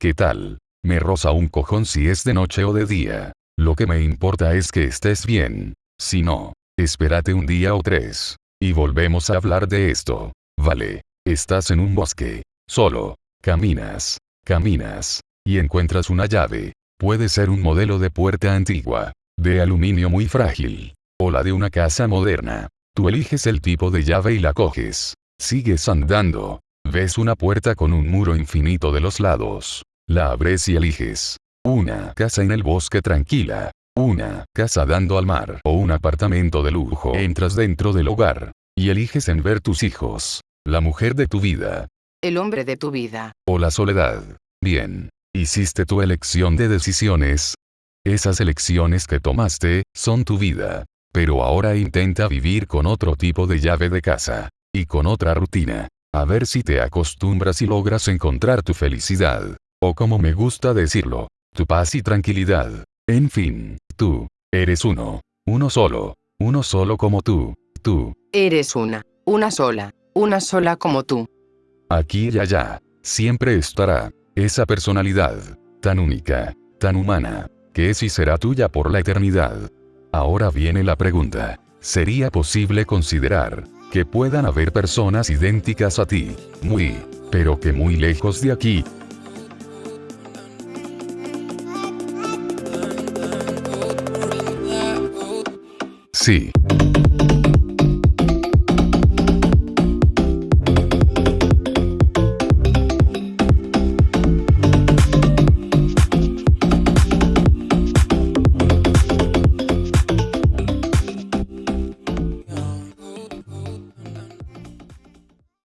¿Qué tal? Me roza un cojón si es de noche o de día. Lo que me importa es que estés bien. Si no, espérate un día o tres. Y volvemos a hablar de esto. Vale. Estás en un bosque. Solo. Caminas. Caminas. Y encuentras una llave. Puede ser un modelo de puerta antigua. De aluminio muy frágil. O la de una casa moderna. Tú eliges el tipo de llave y la coges. Sigues andando. Ves una puerta con un muro infinito de los lados. La abres y eliges. Una casa en el bosque tranquila. Una casa dando al mar o un apartamento de lujo. Entras dentro del hogar. Y eliges en ver tus hijos. La mujer de tu vida. El hombre de tu vida. O la soledad. Bien. Hiciste tu elección de decisiones. Esas elecciones que tomaste, son tu vida. Pero ahora intenta vivir con otro tipo de llave de casa. Y con otra rutina. A ver si te acostumbras y logras encontrar tu felicidad. O como me gusta decirlo, tu paz y tranquilidad. En fin, tú, eres uno. Uno solo. Uno solo como tú. Tú. Eres una. Una sola. Una sola como tú. Aquí y allá. Siempre estará. Esa personalidad. Tan única. Tan humana. Que es y será tuya por la eternidad. Ahora viene la pregunta. ¿Sería posible considerar que puedan haber personas idénticas a ti? Muy, pero que muy lejos de aquí, Sí.